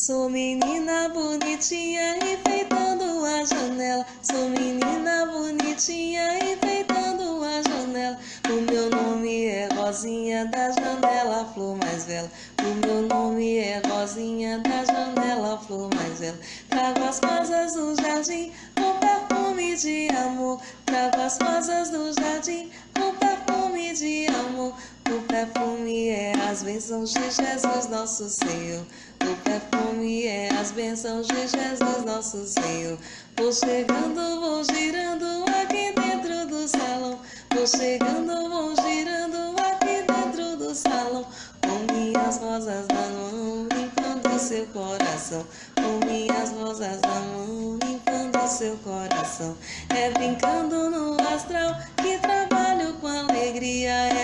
Sou menina bonitinha enfeitando a janela. Sou menina bonitinha enfeitando a janela. O meu nome é Rosinha da janela, flor mais bela. O meu nome é Rosinha da janela, flor mais bela. Trago as rosas do jardim com perfume de amor. Trago as rosas do jardim com perfume de amor. O perfume é as bênçãos de Jesus, nosso Senhor. O perfume as bênçãos de Jesus, nosso Senhor. Vou chegando, vou girando aqui dentro do salão. Vou chegando, vou girando aqui dentro do salão. Com minhas rosas na mão, limpando seu coração. Com minhas rosas na mão, limpando seu coração. É brincando no astral que trabalho com alegria.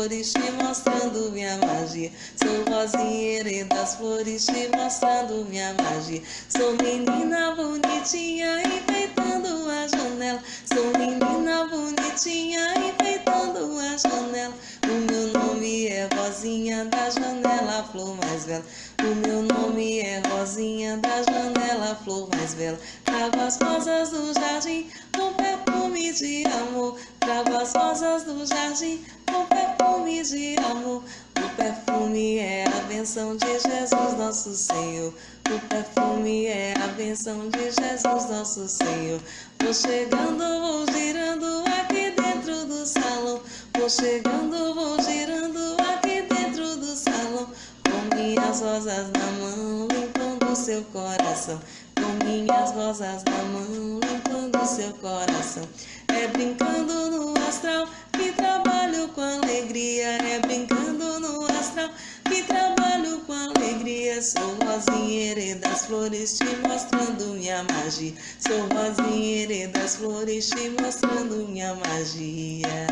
Flores te mostrando minha magia. Sou rosinheira das flores te mostrando minha magia. Sou menina bonitinha enfeitando a janela. Sou menina bonitinha enfeitando a janela. O meu nome é Rosinha da janela, flor mais bela. O meu nome é Rosinha da janela, flor mais bela. Trago as rosas do jardim com perfume de amor. Trago as rosas do jardim com perfume de amor. O perfume é a benção de Jesus, nosso Senhor. O perfume é a benção de Jesus, nosso Senhor. Vou chegando, vou girando aqui dentro do salão. Vou chegando, vou girando aqui dentro do salão. Com minhas rosas na mão, limpando seu coração. Com minhas rosas na mão, limpando seu coração. É brincando no astral que alegria. É brincando no astral que trabalho com alegria. Sou rosinheira das flores te mostrando minha magia. Sou rosinheira das flores te mostrando minha magia.